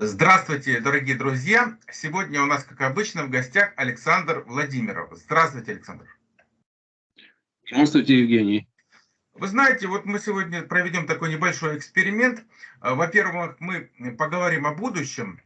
Здравствуйте, дорогие друзья! Сегодня у нас, как обычно, в гостях Александр Владимиров. Здравствуйте, Александр. Здравствуйте, Евгений. Вы знаете, вот мы сегодня проведем такой небольшой эксперимент. Во-первых, мы поговорим о будущем,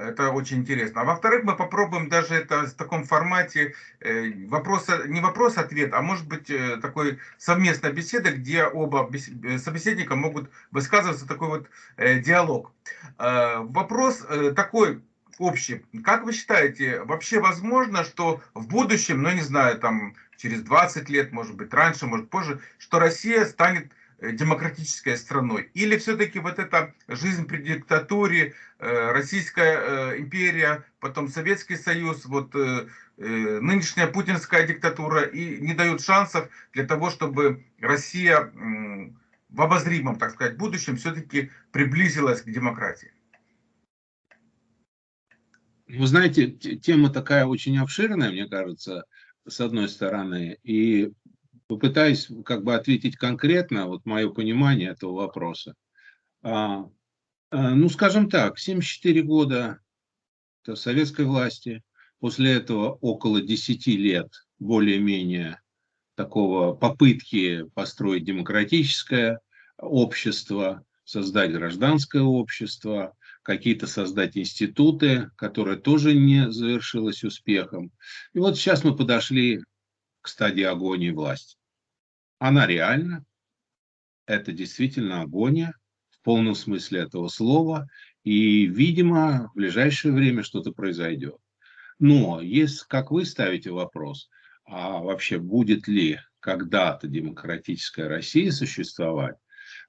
это очень интересно. А во-вторых, мы попробуем даже это в таком формате э, вопроса, не вопрос-ответ, а может быть э, такой совместная беседа, где оба э, собеседника могут высказываться, такой вот диалог. Вопрос такой общий. Как вы считаете, вообще возможно, что в будущем, ну не знаю, там через 20 лет, может быть раньше, может позже, что Россия станет демократической страной? Или все-таки вот эта жизнь при диктатуре, э, Российская э, империя, потом Советский Союз, вот нынешняя путинская диктатура и не дают шансов для того, чтобы Россия в обозримом, так сказать, будущем все-таки приблизилась к демократии? Вы знаете, тема такая очень обширная, мне кажется, с одной стороны, и попытаюсь как бы ответить конкретно, вот мое понимание этого вопроса. А, а, ну, скажем так, 74 года советской власти, после этого около 10 лет более-менее такого попытки построить демократическое общество, создать гражданское общество, какие-то создать институты, которые тоже не завершилось успехом. И вот сейчас мы подошли к стадии агонии власти. Она реальна, это действительно агония в полном смысле этого слова, и, видимо, в ближайшее время что-то произойдет. Но, если, как вы ставите вопрос, а вообще будет ли когда-то демократическая Россия существовать,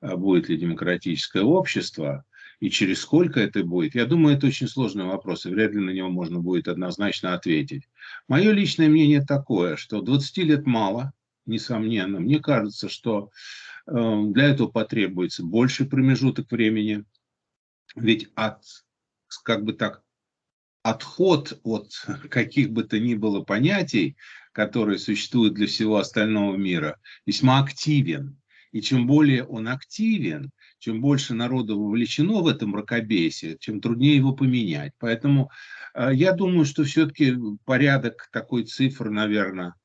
а будет ли демократическое общество, и через сколько это будет, я думаю, это очень сложный вопрос, и вряд ли на него можно будет однозначно ответить. Мое личное мнение такое, что 20 лет мало, несомненно. Мне кажется, что э, для этого потребуется больше промежуток времени. Ведь от, как бы так, отход от каких бы то ни было понятий, которые существуют для всего остального мира, весьма активен. И чем более он активен, чем больше народу вовлечено в это мракобесие, тем труднее его поменять. Поэтому э, я думаю, что все-таки порядок такой цифр, наверное,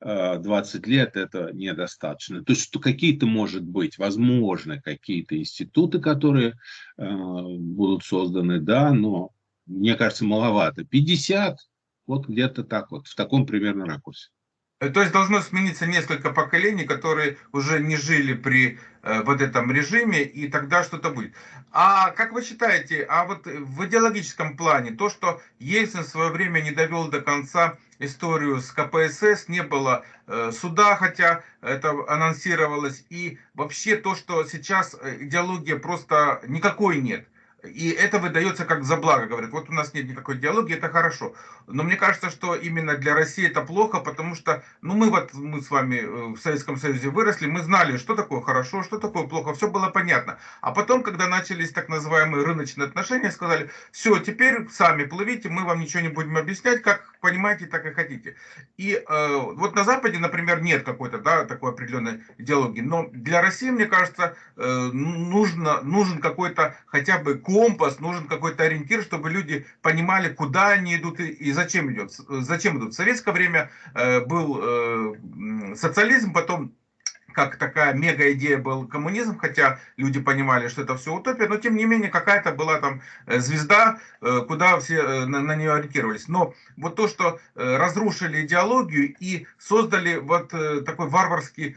20 лет это недостаточно. То есть, какие-то, может быть, возможно, какие-то институты, которые э, будут созданы, да, но мне кажется, маловато. 50, вот где-то так вот, в таком примерно ракурсе. Э, то есть должно смениться несколько поколений, которые уже не жили при э, вот этом режиме, и тогда что-то будет. А как вы считаете, а вот в идеологическом плане, то, что Ельцин в свое время не довел до конца историю с КПСС, не было э, суда, хотя это анонсировалось, и вообще то, что сейчас э, идеология просто никакой нет – и это выдается как за благо, говорят, вот у нас нет никакой диалоги, это хорошо. Но мне кажется, что именно для России это плохо, потому что, ну мы вот, мы с вами э, в Советском Союзе выросли, мы знали, что такое хорошо, что такое плохо, все было понятно. А потом, когда начались так называемые рыночные отношения, сказали, все, теперь сами плывите, мы вам ничего не будем объяснять, как понимаете, так и хотите. И э, вот на Западе, например, нет какой-то, да, такой определенной идеологии, но для России, мне кажется, э, нужно, нужен какой-то хотя бы компас, нужен какой-то ориентир, чтобы люди понимали, куда они идут и, зачем идут. Зачем идут. В советское время э, был э, социализм, потом как такая мега идея был коммунизм, хотя люди понимали, что это все утопия, но тем не менее какая-то была там э, звезда, э, куда все э, на, на нее ориентировались. Но вот то, что разрушили идеологию и создали вот такой варварский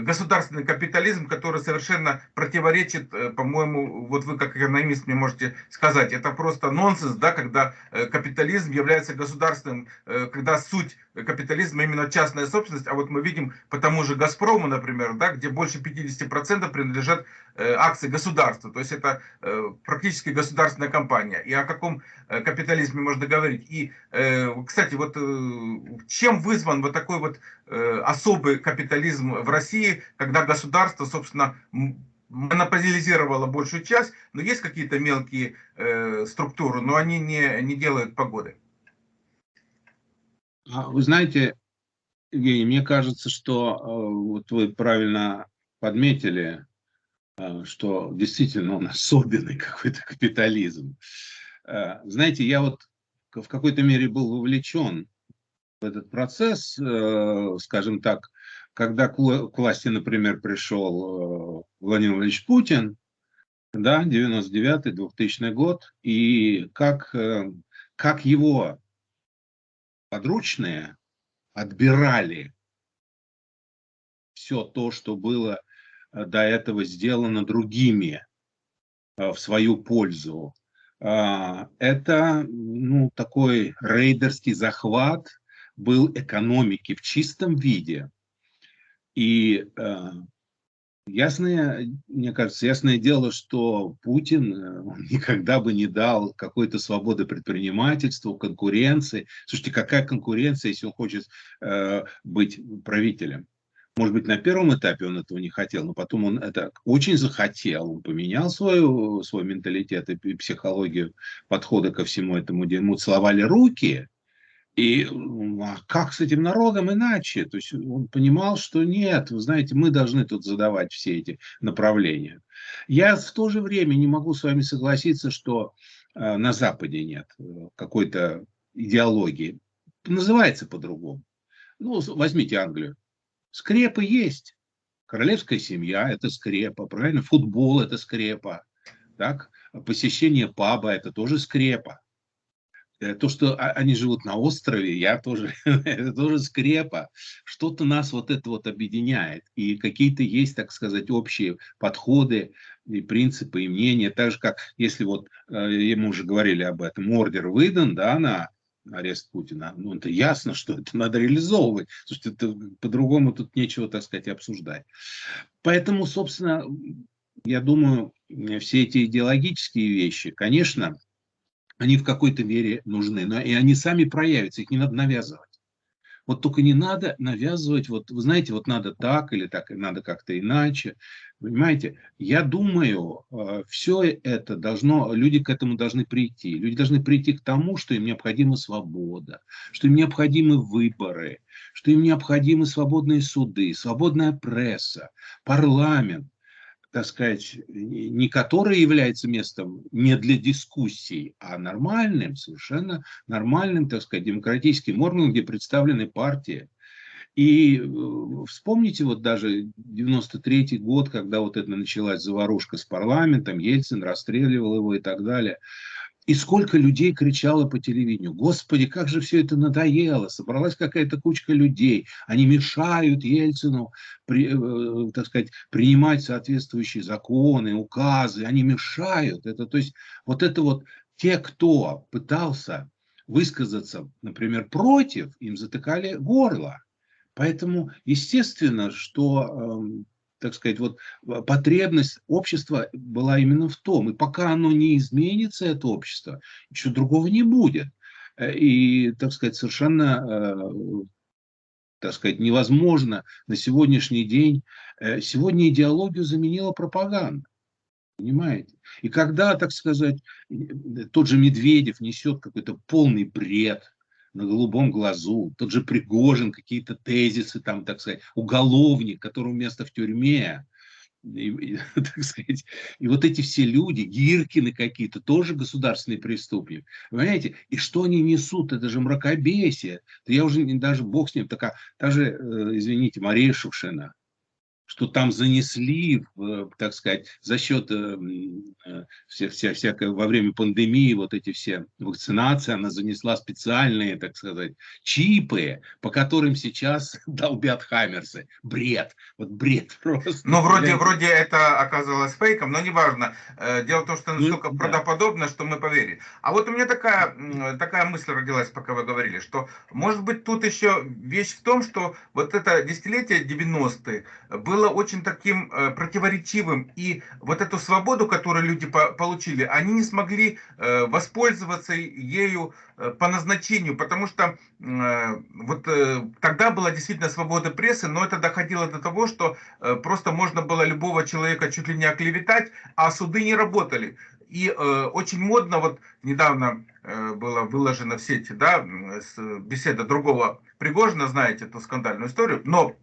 государственный капитализм, который совершенно противоречит, по-моему, вот вы как экономист мне можете сказать, это просто нонсенс, да, когда капитализм является государственным, когда суть капитализма именно частная собственность, а вот мы видим по тому же Газпрому, например, да, где больше 50% принадлежат э, акции государства, то есть это э, практически государственная компания. И о каком э, капитализме можно говорить? И, э, кстати, вот э, чем вызван вот такой вот э, особый капитализм в России, когда государство, собственно, монополизировало большую часть, но есть какие-то мелкие э, структуры, но они не, не делают погоды. А вы знаете, Евгений, мне кажется, что э, вот вы правильно подметили, э, что действительно он особенный какой-то капитализм. Э, знаете, я вот в какой-то мере был вовлечен в этот процесс, скажем так, когда к власти, например, пришел Владимир Владимирович Путин, да, 99-2000 год, и как, как его подручные отбирали все то, что было э, до этого сделано другими э, в свою пользу. А, это ну, такой рейдерский захват был экономики в чистом виде. И э, Ясное, мне кажется, ясное дело, что Путин э, никогда бы не дал какой-то свободы предпринимательству, конкуренции. Слушайте, какая конкуренция, если он хочет э, быть правителем? Может быть, на первом этапе он этого не хотел, но потом он это очень захотел. Он поменял свою, свой менталитет и психологию подхода ко всему этому. Ему целовали руки, и а как с этим народом иначе? То есть он понимал, что нет, вы знаете, мы должны тут задавать все эти направления. Я в то же время не могу с вами согласиться, что э, на Западе нет э, какой-то идеологии. Называется по-другому. Ну, возьмите Англию. Скрепы есть. Королевская семья – это скрепа, правильно? Футбол – это скрепа. Так? Посещение паба – это тоже скрепа. Э, то, что они живут на острове, я тоже, это тоже скрепа. Что-то нас вот это вот объединяет. И какие-то есть, так сказать, общие подходы и принципы, и мнения. Так же, как если вот, э, мы уже говорили об этом, ордер выдан, да, на арест Путина, ну, это ясно, что это надо реализовывать. Слушайте, это, по-другому тут нечего, так сказать, обсуждать. Поэтому, собственно, я думаю, все эти идеологические вещи, конечно, они в какой-то мере нужны, но и они сами проявятся, их не надо навязывать. Вот только не надо навязывать, вот вы знаете, вот надо так или так, надо как-то иначе. Понимаете, я думаю, э, все это должно, люди к этому должны прийти. Люди должны прийти к тому, что им необходима свобода, что им необходимы выборы, что им необходимы свободные суды, свободная пресса, парламент, так сказать, не который является местом не для дискуссий, а нормальным, совершенно нормальным, так сказать, демократическим органом, где представлены партии. И э, вспомните вот даже 93 год, когда вот это началась заварушка с парламентом, Ельцин расстреливал его и так далее. И сколько людей кричало по телевидению, господи, как же все это надоело, собралась какая-то кучка людей, они мешают Ельцину, при, э, так сказать, принимать соответствующие законы, указы, они мешают. Это, то есть вот это вот те, кто пытался высказаться, например, против, им затыкали горло. Поэтому естественно, что эм, так сказать, вот а, потребность общества была именно в том. И пока оно не изменится, это общество, еще другого не будет. Э, и, так сказать, совершенно, э, так сказать, невозможно на сегодняшний день. Э, сегодня идеологию заменила пропаганда. Понимаете? И когда, так сказать, тот же Медведев несет какой-то полный бред, на голубом глазу, тот же Пригожин, какие-то тезисы, там, так сказать, уголовник, которому место в тюрьме, и, и, так сказать, и вот эти все люди, Гиркины какие-то, тоже государственные преступники, понимаете, и что они несут, это же мракобесие, я уже даже, бог с ним, такая, даже, э, извините, Мария Шушина, что там занесли, так сказать, за счет э, э, вся, вся, всякой, во время пандемии вот эти все вакцинации, она занесла специальные, так сказать, чипы, по которым сейчас долбят хаммерсы. Бред, вот бред просто. Ну, вроде, вроде это оказалось фейком, но неважно. Э, дело в том, что ну, настолько ну, правдоподобно, да. что мы поверили. А вот у меня такая, такая мысль родилась, пока вы говорили, что, может быть, тут еще вещь в том, что вот это десятилетие 90-е было было очень таким э, противоречивым, и вот эту свободу, которую люди по получили, они не смогли э, воспользоваться ею э, по назначению, потому что вот тогда была действительно свобода прессы, но это доходило до того, что просто можно было любого человека чуть ли не оклеветать, а суды не работали. И э, очень модно, вот недавно э, было выложено в сети, да, беседа другого Пригожина, знаете эту скандальную историю, но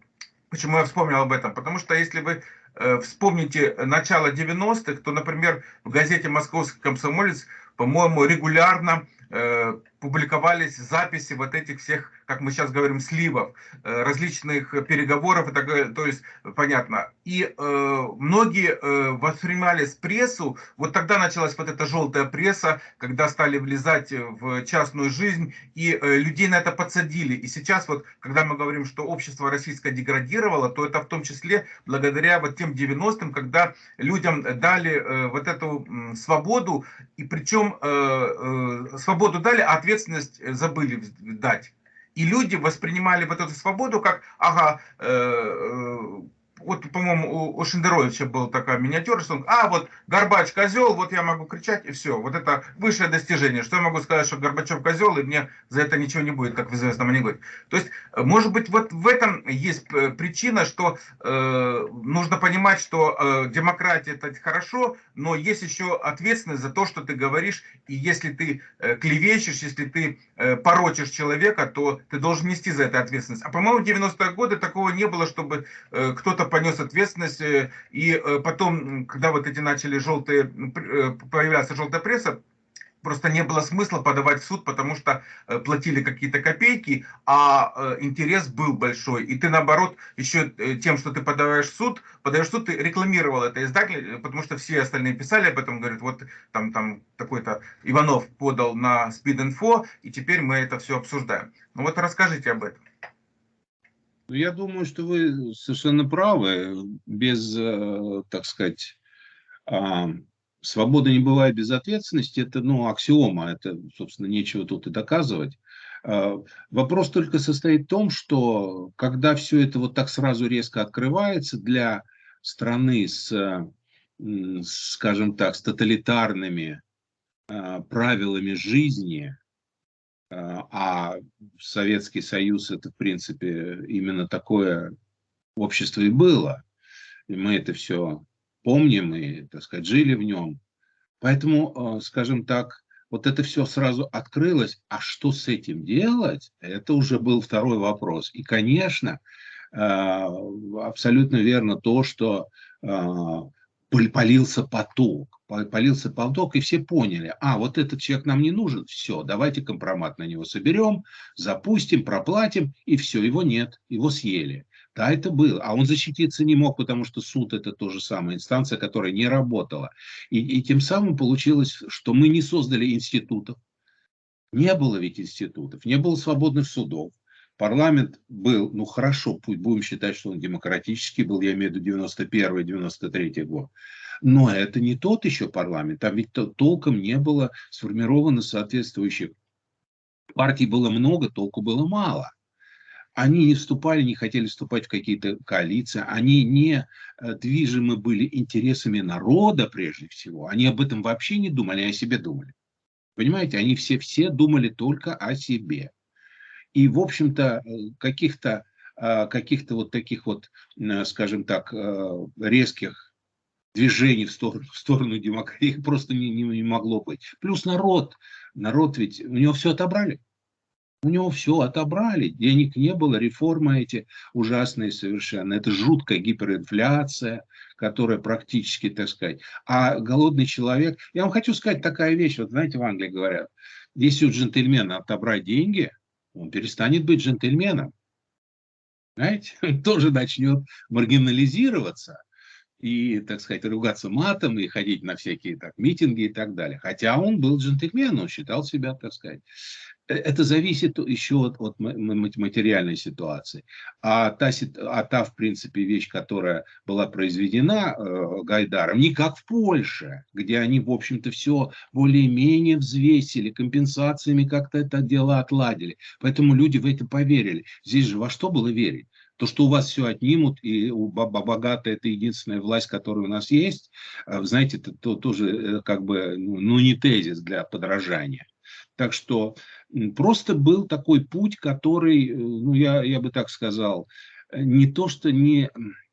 Почему я вспомнил об этом? Потому что если вы э, вспомните начало 90-х, то, например, в газете «Московский комсомолец» по-моему, регулярно э, публиковались записи вот этих всех, как мы сейчас говорим, сливов, э, различных переговоров и так то есть, понятно. И э, многие э, воспринимали прессу, вот тогда началась вот эта желтая пресса, когда стали влезать в частную жизнь, и э, людей на это подсадили. И сейчас вот, когда мы говорим, что общество российское деградировало, то это в том числе благодаря вот тем 90-м, когда людям дали э, вот эту э, свободу, и причем э, э, свободу дали, а ответ ответственность э, забыли дать. И люди воспринимали вот эту свободу как, ага, э, э, вот, по-моему, у Шендеровича была такая миниатюра, что он, а, вот Горбач козел, вот я могу кричать, и все. Вот это высшее достижение. Что я могу сказать, что Горбачев козел, и мне за это ничего не будет, как в известном анекдоте. То есть, может быть, вот в этом есть э, причина, что э, нужно понимать, что э, демократия это хорошо, но есть еще ответственность за то, что ты говоришь, и если ты э, клевещешь, если ты э, порочишь человека, то ты должен нести за это ответственность. А по-моему, в 90-е годы такого не было, чтобы э, кто-то понес ответственность, э, и э, потом, когда вот эти начали желтые, э, появляться желтая пресса, просто не было смысла подавать в суд, потому что платили какие-то копейки, а интерес был большой. И ты, наоборот, еще тем, что ты подаваешь в суд, подаешь в суд, ты рекламировал это издатель, потому что все остальные писали об этом, говорят, вот там, там такой-то Иванов подал на Speed Info, и теперь мы это все обсуждаем. Ну вот расскажите об этом. Я думаю, что вы совершенно правы. Без, э, так сказать, а, свободы не бывает без ответственности. Это, ну, аксиома. Это, собственно, нечего тут и доказывать. А, вопрос только состоит в том, что когда все это вот так сразу резко открывается для страны с, скажем так, с тоталитарными а, правилами жизни, а, а Советский Союз это, в принципе, именно такое общество и было. И мы это все помним и, так сказать, жили в нем. Поэтому, а, скажем так, вот это все сразу открылось. А что с этим делать? Это уже был второй вопрос. И, конечно, а, абсолютно верно то, что полился поток. Полился поток, и все поняли, а, вот этот человек нам не нужен, все, давайте компромат на него соберем, запустим, проплатим, и все, его нет, его съели. Да, это было. А он защититься не мог, потому что суд это то же самое, инстанция, которая не работала. И, и тем самым получилось, что мы не создали институтов. Не было ведь институтов, не было свободных судов. Парламент был, ну хорошо, пусть будем считать, что он демократический был, я имею в виду 91-93 год. Но это не тот еще парламент, там ведь толком не было сформировано соответствующих партий было много, толку было мало. Они не вступали, не хотели вступать в какие-то коалиции, они не э, движимы были интересами народа прежде всего. Они об этом вообще не думали, они о себе думали. Понимаете, они все, все думали только о себе. И, в общем-то, каких-то э, каких-то вот таких вот, скажем так, резких движений в сторону, в сторону демократии просто не, не, не могло быть. Плюс народ, народ ведь, у него все отобрали. У него все отобрали, денег не было, реформы эти ужасные совершенно. Это жуткая гиперинфляция, которая практически, так сказать. А голодный человек... Я вам хочу сказать такая вещь. Вот знаете, в Англии говорят, если у джентльмена отобрать деньги, он перестанет быть джентльменом. Знаете, тоже начнет маргинализироваться и, так сказать, ругаться матом и ходить на всякие так, митинги и так далее. Хотя он был джентльменом, он считал себя, так сказать, Э, это зависит еще от, от материальной ситуации. А та, а та, в принципе, вещь, которая была произведена э, Гайдаром, не как в Польше, где они, в общем-то, все более-менее взвесили, компенсациями как-то это дело отладили. Поэтому люди в это поверили. Здесь же во что было верить? То, что у вас все отнимут, и у богатая это единственная власть, которая у нас есть, э, знаете, это то, тоже э, как бы, ну, ну, не тезис для подражания. Так что просто был такой путь, который, э, ну, я, я бы так сказал, не то, что не,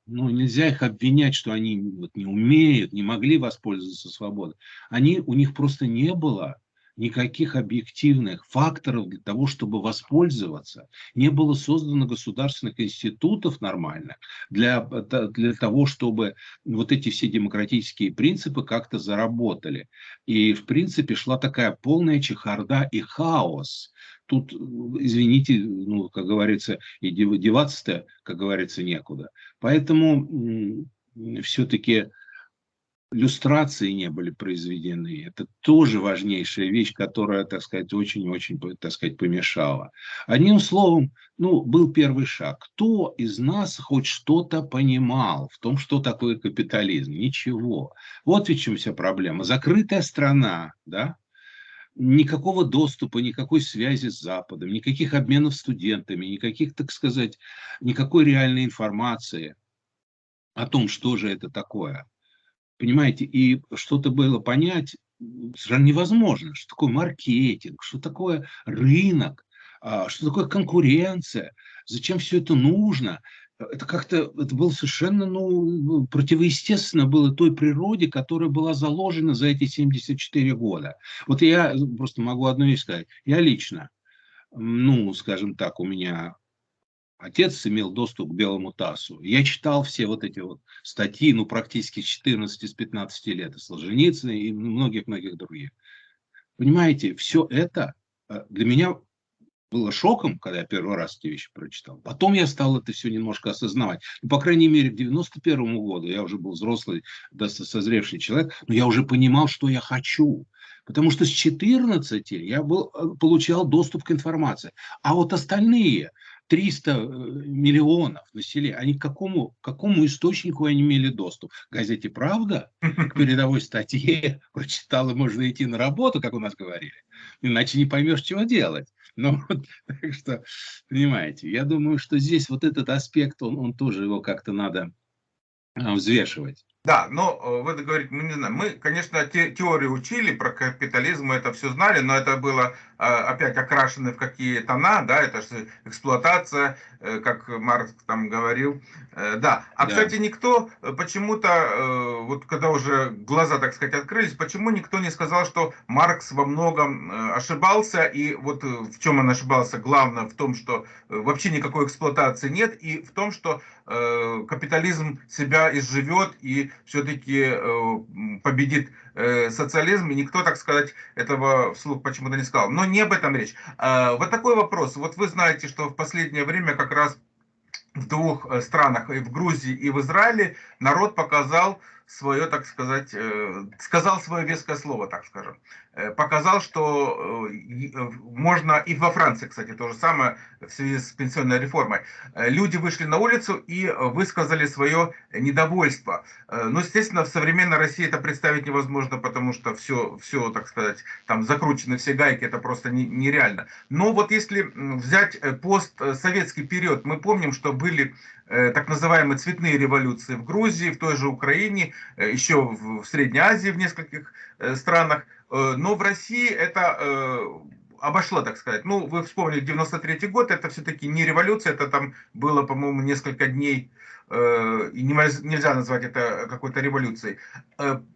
ну, нельзя их обвинять, что они вот не умеют, не могли воспользоваться свободой. Они, у них просто не было никаких объективных факторов для того, чтобы воспользоваться. Не было создано государственных институтов нормальных для, для того, чтобы вот эти все демократические принципы как-то заработали. И, в принципе, шла такая полная чехарда и хаос. Тут, извините, ну, как говорится, и деваться-то, как говорится, некуда. Поэтому все-таки люстрации не были произведены. Это тоже важнейшая вещь, которая, так сказать, очень-очень, так сказать, помешала. Одним словом, ну, был первый шаг. Кто из нас хоть что-то понимал в том, что такое капитализм? Ничего. Вот в чем вся проблема. Закрытая страна, да, никакого доступа, никакой связи с Западом, никаких обменов студентами, никаких, так сказать, никакой реальной информации о том, что же это такое – Понимаете, и что-то было понять совершенно невозможно. Что такое маркетинг, что такое рынок, а, что такое конкуренция, зачем все это нужно. Это как-то, это было совершенно, ну, противоестественно было той природе, которая была заложена за эти 74 года. Вот я просто могу одну вещь сказать. Я лично, ну, скажем так, у меня Отец имел доступ к белому ТАССу. Я читал все вот эти вот статьи, ну, практически с 14 с 15 лет, и Солженицына, и многих-многих других. Понимаете, все это э, для меня было шоком, когда я первый раз эти вещи прочитал. Потом я стал это все немножко осознавать. Ну, по крайней мере, к 91 году я уже был взрослый, достаточно созревший человек, но я уже понимал, что я хочу. Потому что с 14 я был, э, получал доступ к информации. А вот остальные, 300 э, миллионов населения, они к какому, к какому источнику они имели доступ? К газете «Правда», к передовой статье, прочитал и можно идти на работу, как у нас говорили. Иначе не поймешь, чего делать. Ну, вот, так что, понимаете, я думаю, что здесь вот этот аспект, он, он тоже его как-то надо а, взвешивать. Да, но э, вы говорите, мы не знаем. Мы, конечно, те, теорию учили про капитализм, мы это все знали, но это было э, опять окрашено в какие тона, да, это же эксплуатация, э, как Маркс там говорил. Да, а, да. кстати, никто почему-то, вот когда уже глаза, так сказать, открылись, почему никто не сказал, что Маркс во многом ошибался, и вот в чем он ошибался, главное в том, что вообще никакой эксплуатации нет, и в том, что капитализм себя изживет и все-таки э, победит э, социализм, и никто, так сказать, этого вслух почему-то не сказал. Но не об этом речь. А, вот такой вопрос. Вот вы знаете, что в последнее время как раз в двух э, странах, и в Грузии, и в Израиле, народ показал свое, так сказать, сказал свое веское слово, так скажем. Э, показал, что э, э, можно, и во Франции, кстати, то же самое в связи с пенсионной реформой, люди вышли на улицу и высказали свое недовольство. Но, естественно, в современной России это представить невозможно, потому что все, все так сказать, там закручены все гайки, это просто нереально. Но вот если взять постсоветский период, мы помним, что были так называемые цветные революции в Грузии, в той же Украине, еще в Средней Азии, в нескольких странах. Э, но в России это э, обошло, так сказать. Ну, вы вспомнили 93 год, это все-таки не революция, это там было, по-моему, несколько дней Э, и нельзя назвать это какой-то революцией.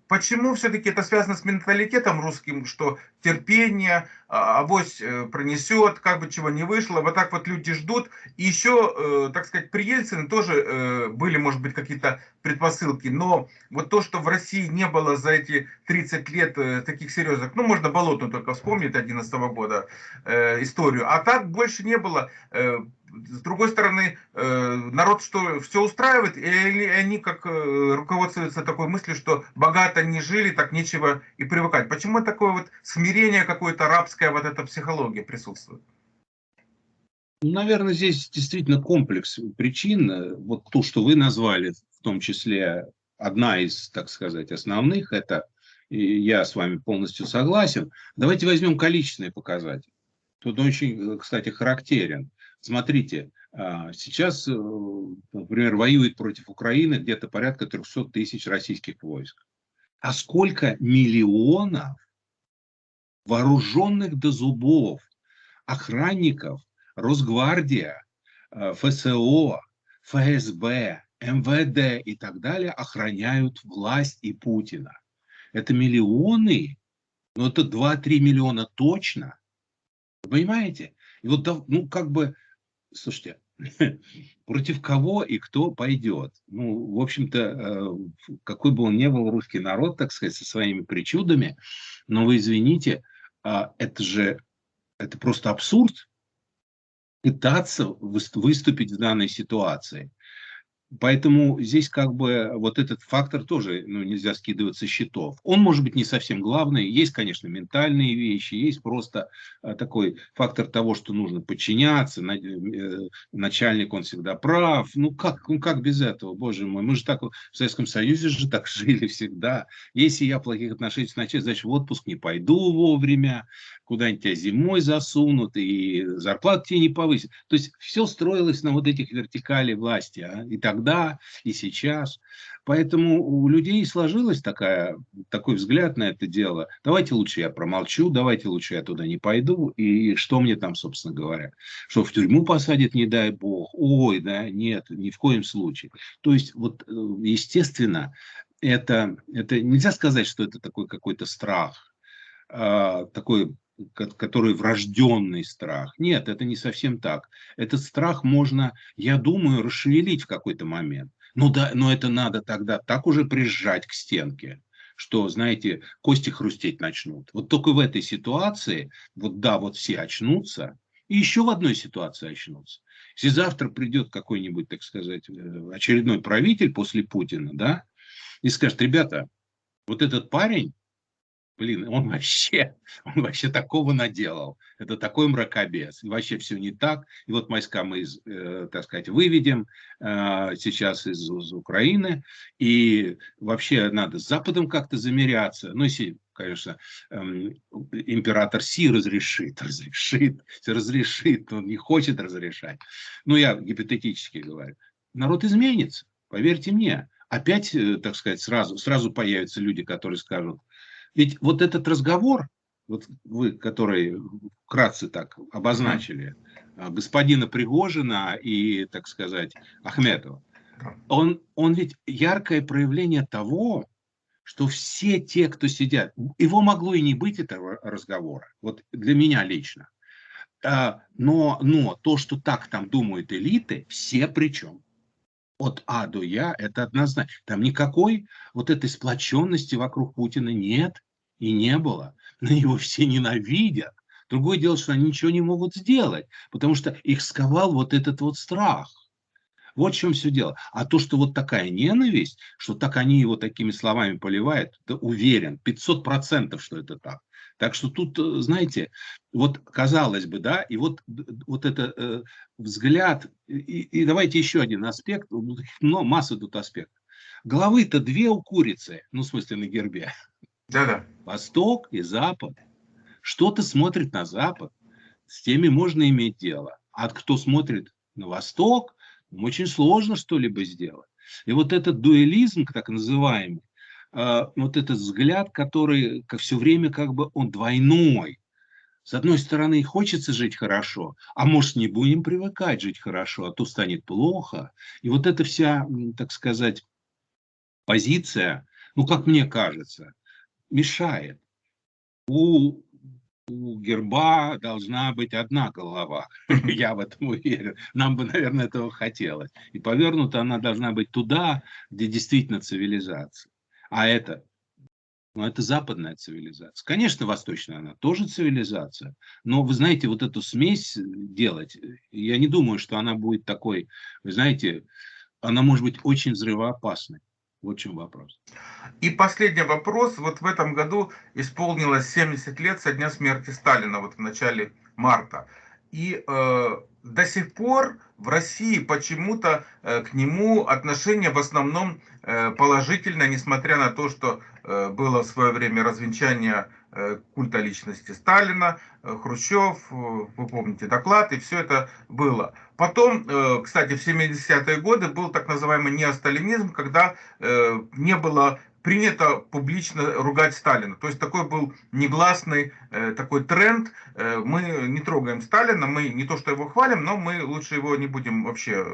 Э, почему все-таки это связано с менталитетом русским, что терпение, а, авось э, пронесет, как бы чего не вышло, вот так вот люди ждут. И еще, так сказать, при Ельцине тоже были, может быть, какие-то предпосылки, но вот то, что в России не было за эти 30 лет таких серьезных, ну, можно Болотную только вспомнить 2011 года историю, а так больше не было. С другой стороны, э, народ что все устраивает, или они как э, руководствуются такой мыслью, что богато не жили, так нечего и привыкать. Почему такое вот смирение какое-то рабское, вот эта психология присутствует? Наверное, здесь действительно комплекс причин. Вот то, что вы назвали, в том числе одна из, так сказать, основных, это я с вами полностью согласен. Давайте возьмем количественные показатели. Тут очень, кстати, характерен. Смотрите, а, сейчас, э, например, воюет против Украины где-то порядка 300 тысяч российских войск. А сколько миллионов вооруженных до зубов охранников, Росгвардия, э, ФСО, ФСБ, МВД и так далее охраняют власть и Путина. Это миллионы Но это 2-3 миллиона точно. Понимаете? И вот, ну, как бы, слушайте, против кого и кто пойдет? Ну, в общем-то, э, какой бы он ни был русский народ, так сказать, со своими причудами, но вы извините, а, это же, это просто абсурд пытаться выступить в данной ситуации. Поэтому здесь как бы вот этот фактор тоже ну, нельзя скидывать со счетов. Он может быть не совсем главный. Есть, конечно, ментальные вещи, есть просто а, такой фактор того, что нужно подчиняться. Э, начальник, он всегда прав. Ну как, ну как без этого, боже мой. Мы же так в Советском Союзе же так жили всегда. Если я плохих отношений с начальством, значит в отпуск не пойду вовремя, куда-нибудь тебя зимой засунут и зарплату тебе не повысят. То есть все строилось на вот этих вертикали власти. А? И так тогда, и сейчас. Поэтому у людей сложилось такая, такой взгляд на это дело. Давайте лучше я промолчу, давайте лучше я туда не пойду. И что мне там, собственно говоря? Что в тюрьму посадят, не дай бог. Ой, да, нет, ни в коем случае. То есть, вот, э, естественно, это, это нельзя сказать, что это такой какой-то страх, а, такой который врожденный страх. Нет, это не совсем так. Этот страх можно, я думаю, расшевелить в какой-то момент. Но, да, но это надо тогда так уже прижать к стенке, что, знаете, кости хрустеть начнут. Вот только в этой ситуации, вот да, вот все очнутся, и еще в одной ситуации очнутся. Если завтра придет какой-нибудь, так сказать, э, очередной правитель после Путина, да, и скажет, ребята, вот этот парень, блин, он вообще, он вообще такого наделал. Это такой мракобес. Вообще все не так. И вот войска мы, э, так сказать, выведем э, сейчас из, из Украины. И вообще надо с Западом как-то замеряться. Ну, если, конечно, э, император Си разрешит, разрешит, разрешит, он не хочет разрешать. Ну, я гипотетически говорю. Народ изменится, поверьте мне. Опять, э, так сказать, сразу, сразу появятся люди, которые скажут, ведь вот этот разговор, вот вы, который вкратце так обозначили, а, господина Пригожина и, так сказать, Ахметова, он, он ведь яркое проявление того, что все те, кто сидят, его могло и не быть этого разговора, вот для меня лично. А, но, но то, что так там думают элиты, все причем. От А до Я, это однозначно. Там никакой вот этой сплоченности вокруг Путина нет и не было. На него все ненавидят. Другое дело, что они ничего не могут сделать, потому что их сковал вот этот вот страх. Вот в чем все дело. А то, что вот такая ненависть, что так они его такими словами поливают, да уверен, 500% что это так. Так что тут, э, знаете, вот казалось бы, да, и вот, вот это э, взгляд, и, и давайте еще один аспект, но масса тут аспектов. Головы-то две у курицы, ну, в смысле, на гербе. Да-да. Восток и Запад. Что-то смотрит на Запад, с теми можно иметь дело. А кто смотрит на Восток, очень сложно что-либо сделать. И вот этот дуэлизм, так называемый, э, вот этот взгляд, который как все время как бы он двойной. С одной стороны, хочется жить хорошо, а может не будем привыкать жить хорошо, а то станет плохо. И вот эта вся, так сказать, позиция, ну, как мне кажется, мешает. У, у герба должна быть одна голова. Я в этом уверен. Нам бы, наверное, этого хотелось. И повернута она должна быть туда, где действительно цивилизация. А это, ну, это западная цивилизация. Конечно, восточная она тоже цивилизация. Но, вы знаете, вот эту смесь делать, я не думаю, что она будет такой, вы знаете, она может быть очень взрывоопасной. Вот чем вопрос. И последний вопрос. Вот в этом году исполнилось 70 лет со дня смерти Сталина, вот в начале марта. И э, до сих пор в России почему-то э, к нему отношение в основном э, положительное, несмотря на то, что э, было в свое время развенчание Э, культа личности Сталина, э, Хрущев, э, вы помните доклад, и все это было. Потом, кстати, в 70-е годы был так называемый неосталинизм, когда не было принято публично ругать Сталина. То есть такой был негласный такой тренд. Мы не трогаем Сталина, мы не то что его хвалим, но мы лучше его не будем вообще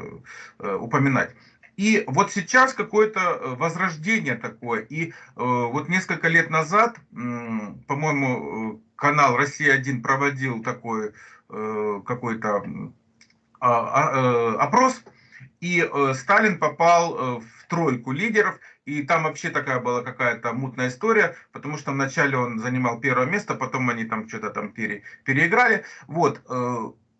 упоминать. И вот сейчас какое-то э, возрождение такое. И э, вот несколько лет назад, по-моему, канал «Россия-1» проводил такой какой-то а, а, опрос, и Сталин попал в тройку лидеров, и там вообще такая была какая-то мутная история, потому что вначале он занимал первое место, потом они там что-то там пере, переиграли. Вот,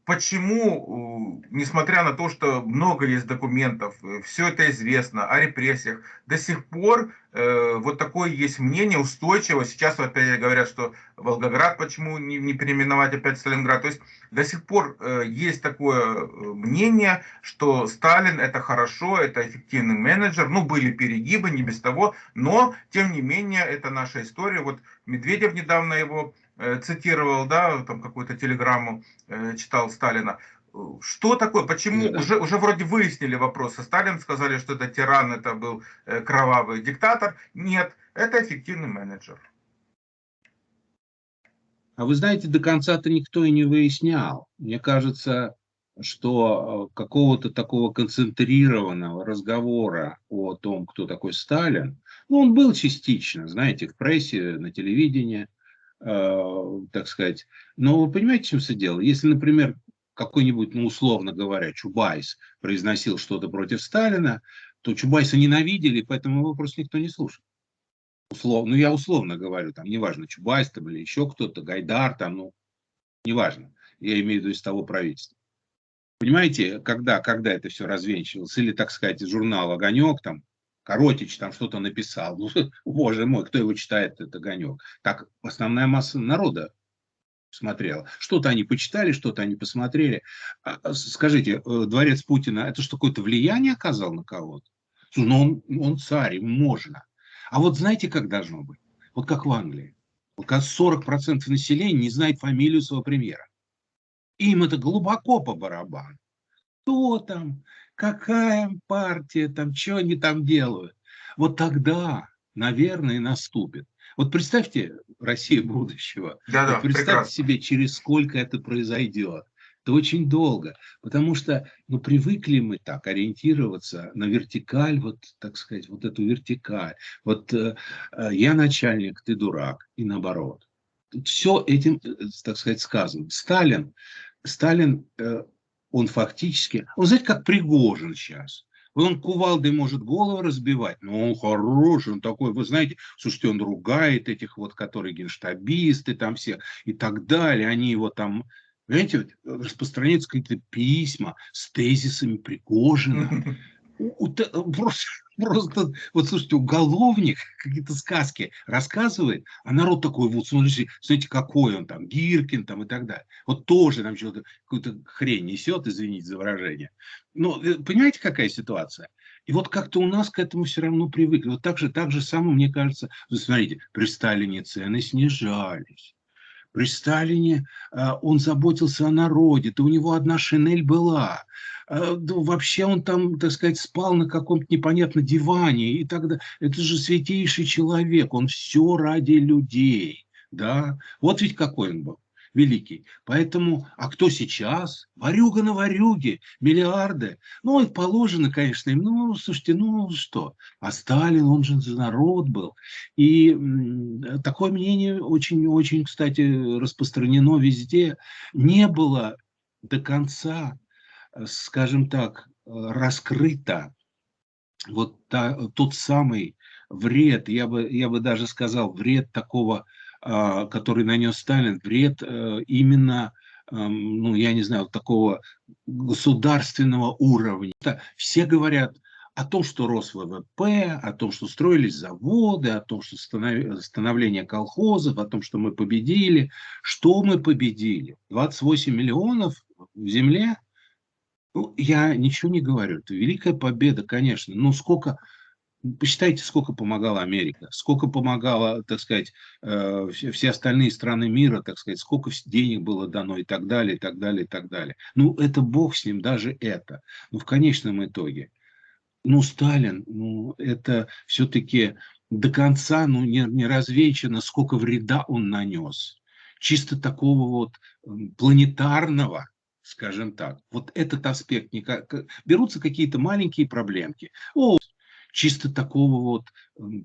почему, несмотря на то, что много есть документов, э, все это известно о репрессиях, до сих пор э, вот такое есть мнение устойчиво. Сейчас опять говорят, что Волгоград почему не, не переименовать опять Сталинград. То есть до сих пор э, есть такое э, мнение, что Сталин это хорошо, это эффективный менеджер. Ну, были перегибы, не без того, но тем не менее это наша история. Вот Медведев недавно его цитировал, да, там какую-то телеграмму э, читал Сталина. Что такое? Почему? Да. Уже, уже вроде выяснили вопрос. Сталин сказали, что это тиран, это был э, кровавый диктатор. Нет, это эффективный менеджер. А вы знаете, до конца-то никто и не выяснял. Мне кажется, что какого-то такого концентрированного разговора о том, кто такой Сталин, ну, он был частично, знаете, в прессе, на телевидении – Э, так сказать. Но вы понимаете, чем все дело? Если, например, какой-нибудь, ну, условно говоря, Чубайс произносил что-то против Сталина, то Чубайса ненавидели, поэтому его просто никто не слушал. Условно, ну, я условно говорю, там, неважно, Чубайс там или еще кто-то, Гайдар там, ну, неважно. Я имею в виду из того правительства. Понимаете, когда, когда это все развенчивалось, или, так сказать, журнал «Огонек», там, Коротич там что-то написал. Ну, боже мой, кто его читает, это Огонек. Так основная масса народа смотрела. Что-то они почитали, что-то они посмотрели. А, а, скажите, э, дворец Путина, это что, какое-то влияние оказал на кого-то? Ну, он, он царь, ему можно. А вот знаете, как должно быть? Вот как в Англии. Вот как 40% населения не знает фамилию своего премьера. Им это глубоко по барабану. Кто там? Какая партия, там, что они там делают. Вот тогда, наверное, наступит. Вот представьте Россию будущего. Да, да, вот представьте прекрасно. себе, через сколько это произойдет. Это очень долго, потому что ну, привыкли мы так ориентироваться на вертикаль, вот так сказать, вот эту вертикаль. Вот э, э я начальник, ты дурак, и наоборот. Все этим, э, так сказать, сказано. Сталин, Сталин э, он фактически, он знаете, как Пригожин сейчас. Он кувалдой может голову разбивать, но он хороший, он такой, вы знаете, слушайте, он ругает этих вот, которые генштабисты там все и так далее, они его там, знаете, распространяются какие-то письма с тезисами Пригожина. Просто Просто, вот слушайте, уголовник какие-то сказки рассказывает, а народ такой, вот смотрите, смотрите, какой он там, Гиркин там и так далее. Вот тоже там что-то, какую-то хрень несет, извините за выражение. Но э, понимаете, какая ситуация? И вот как-то у нас к этому все равно привыкли. Вот так же, так же самое, мне кажется, вы смотрите, при Сталине цены снижались. При Сталине э, он заботился о народе, то у него одна шинель была. Э, вообще он там, так сказать, спал на каком-то непонятном диване и тогда Это же святейший человек, он все ради людей. Да? Вот ведь какой он был великий. Поэтому, а кто сейчас? Варюга на варюге, миллиарды. Ну, их положено, конечно, им. Ну, слушайте, ну что? А Сталин, он же за народ был. И такое мнение очень-очень, кстати, распространено везде. Не было до конца скажем так, раскрыто вот та, тот самый вред, я бы, я бы даже сказал, вред такого, который нанес Сталин, вред э, именно, ну, я не знаю, такого государственного уровня. Все говорят о том, что рос ВВП, о том, что строились заводы, о том, что становление колхозов, о том, что мы победили. Что мы победили? 28 миллионов в земле – ну, я ничего не говорю. Это великая победа, конечно. Но сколько, посчитайте, сколько помогала Америка, сколько помогала, так сказать, э, все остальные страны мира, так сказать, сколько денег было дано и так далее, и так далее, и так далее. Ну, это бог с ним, даже это. Но в конечном итоге, ну, Сталин, ну, это все-таки до конца, ну, не, не развенчано, сколько вреда он нанес. Чисто такого вот планетарного, скажем так. Вот этот аспект, никак, берутся какие-то маленькие проблемки. О, чисто такого вот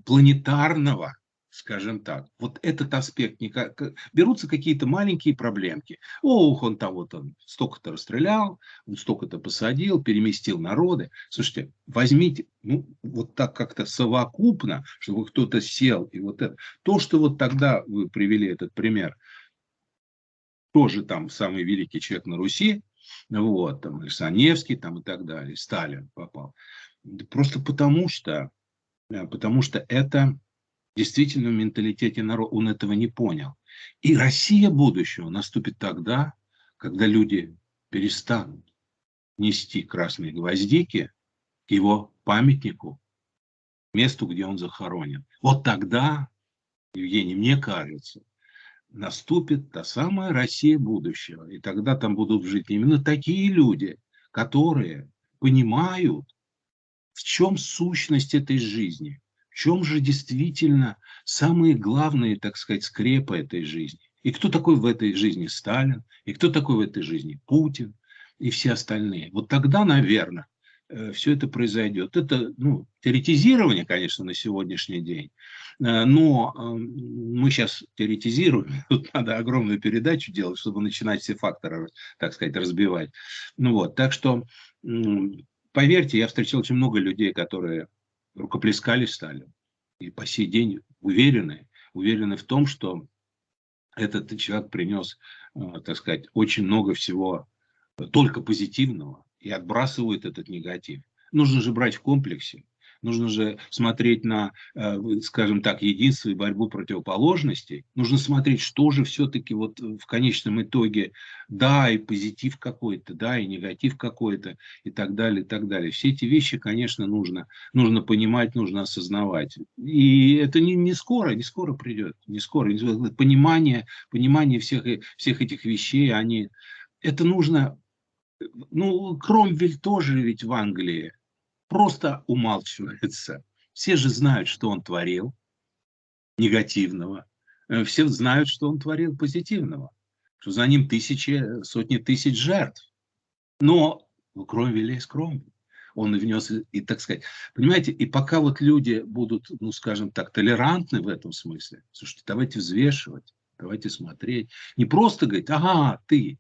планетарного, скажем так, вот этот аспект, никак, берутся какие-то маленькие проблемки. Ох, он там вот он столько-то расстрелял, он столько-то посадил, переместил народы. Слушайте, возьмите, ну, вот так как-то совокупно, чтобы кто-то сел, и вот это. То, что вот тогда вы привели этот пример, тоже там самый великий человек на Руси, вот, там, Саневский там и так далее, Сталин попал. Просто потому что, потому что это действительно в менталитете народа, он этого не понял. И Россия будущего наступит тогда, когда люди перестанут нести красные гвоздики к его памятнику, месту, где он захоронен. Вот тогда, Евгений, мне кажется, наступит та самая Россия будущего. И тогда там будут жить именно такие люди, которые понимают, в чем сущность этой жизни, в чем же действительно самые главные, так сказать, скрепы этой жизни. И кто такой в этой жизни Сталин, и кто такой в этой жизни Путин, и все остальные. Вот тогда, наверное, Э, все это произойдет. Это ну, теоретизирование, конечно, на сегодняшний день, э, но эм, мы сейчас теоретизируем, тут надо огромную передачу делать, чтобы начинать все факторы, так сказать, разбивать. Ну вот, так что, поверьте, я встречал очень много людей, которые рукоплескали Сталину, и по сей день уверены, уверены в том, что этот человек принес, э, так сказать, очень много всего только позитивного, и отбрасывают этот негатив. Нужно же брать в комплексе. Нужно же смотреть на, э, скажем так, единство и борьбу противоположностей. Нужно смотреть, что же все-таки вот в конечном итоге, да, и позитив какой-то, да, и негатив какой-то, и так далее, и так далее. Все эти вещи, конечно, нужно, нужно понимать, нужно осознавать. И это не, не скоро, не скоро придет, не скоро. Понимание, понимание всех, всех этих вещей, они, это нужно ну, Кромвель тоже ведь в Англии просто умалчивается. Все же знают, что он творил негативного. Э, все знают, что он творил позитивного. Что за ним тысячи, сотни тысяч жертв. Но Кромвеля есть Кромвель. Он внес, и так сказать, понимаете, и пока вот люди будут, ну, скажем так, толерантны в этом смысле, слушайте, давайте взвешивать, давайте смотреть. Не просто говорить, ага, ты,